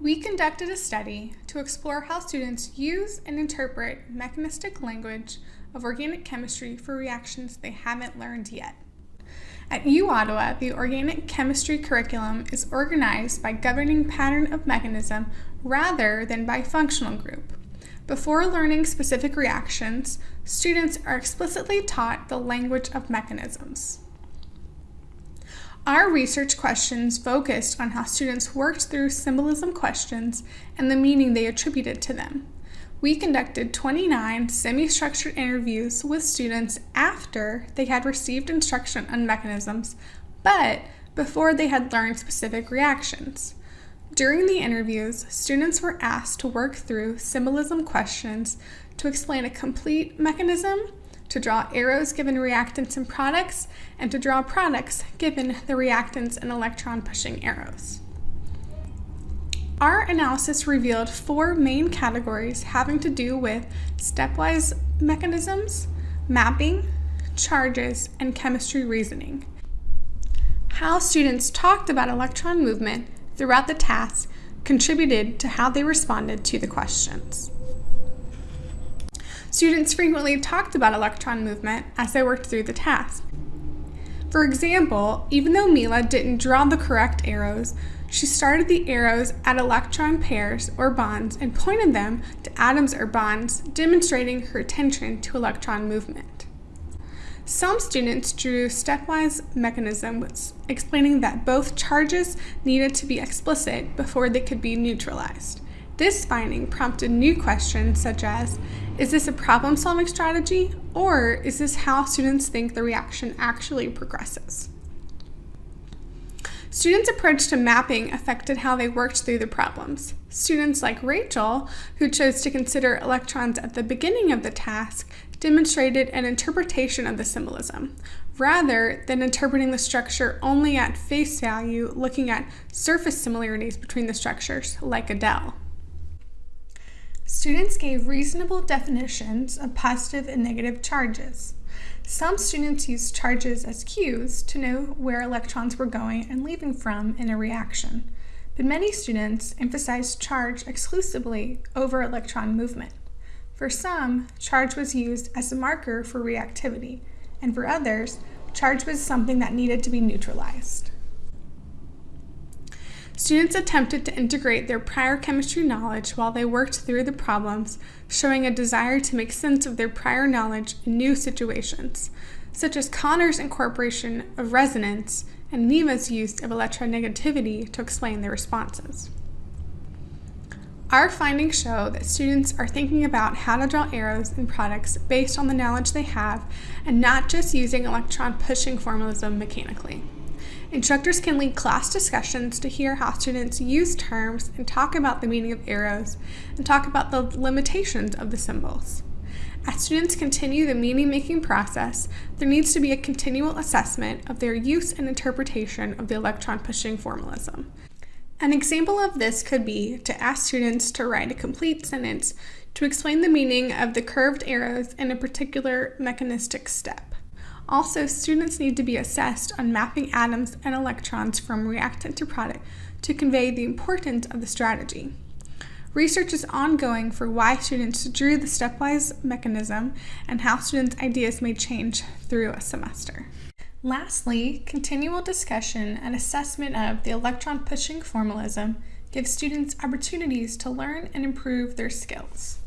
We conducted a study to explore how students use and interpret mechanistic language of organic chemistry for reactions they haven't learned yet. At U Ottawa, the organic chemistry curriculum is organized by governing pattern of mechanism rather than by functional group. Before learning specific reactions, students are explicitly taught the language of mechanisms. Our research questions focused on how students worked through symbolism questions and the meaning they attributed to them. We conducted 29 semi-structured interviews with students after they had received instruction on mechanisms, but before they had learned specific reactions. During the interviews, students were asked to work through symbolism questions to explain a complete mechanism, to draw arrows given reactants and products, and to draw products given the reactants and electron pushing arrows. Our analysis revealed four main categories having to do with stepwise mechanisms, mapping, charges, and chemistry reasoning. How students talked about electron movement throughout the task contributed to how they responded to the questions. Students frequently talked about electron movement as they worked through the task. For example, even though Mila didn't draw the correct arrows, she started the arrows at electron pairs or bonds and pointed them to atoms or bonds, demonstrating her attention to electron movement. Some students drew stepwise mechanisms explaining that both charges needed to be explicit before they could be neutralized. This finding prompted new questions such as, is this a problem-solving strategy, or is this how students think the reaction actually progresses? Students' approach to mapping affected how they worked through the problems. Students like Rachel, who chose to consider electrons at the beginning of the task, demonstrated an interpretation of the symbolism, rather than interpreting the structure only at face value, looking at surface similarities between the structures, like Adele. Students gave reasonable definitions of positive and negative charges. Some students used charges as cues to know where electrons were going and leaving from in a reaction, but many students emphasized charge exclusively over electron movement. For some, charge was used as a marker for reactivity, and for others, charge was something that needed to be neutralized. Students attempted to integrate their prior chemistry knowledge while they worked through the problems, showing a desire to make sense of their prior knowledge in new situations, such as Connor's incorporation of resonance and Neva's use of electronegativity to explain their responses. Our findings show that students are thinking about how to draw arrows in products based on the knowledge they have and not just using electron pushing formalism mechanically. Instructors can lead class discussions to hear how students use terms and talk about the meaning of arrows and talk about the limitations of the symbols. As students continue the meaning-making process, there needs to be a continual assessment of their use and interpretation of the electron-pushing formalism. An example of this could be to ask students to write a complete sentence to explain the meaning of the curved arrows in a particular mechanistic step. Also, students need to be assessed on mapping atoms and electrons from reactant to product to convey the importance of the strategy. Research is ongoing for why students drew the stepwise mechanism and how students' ideas may change through a semester. Lastly, continual discussion and assessment of the electron pushing formalism gives students opportunities to learn and improve their skills.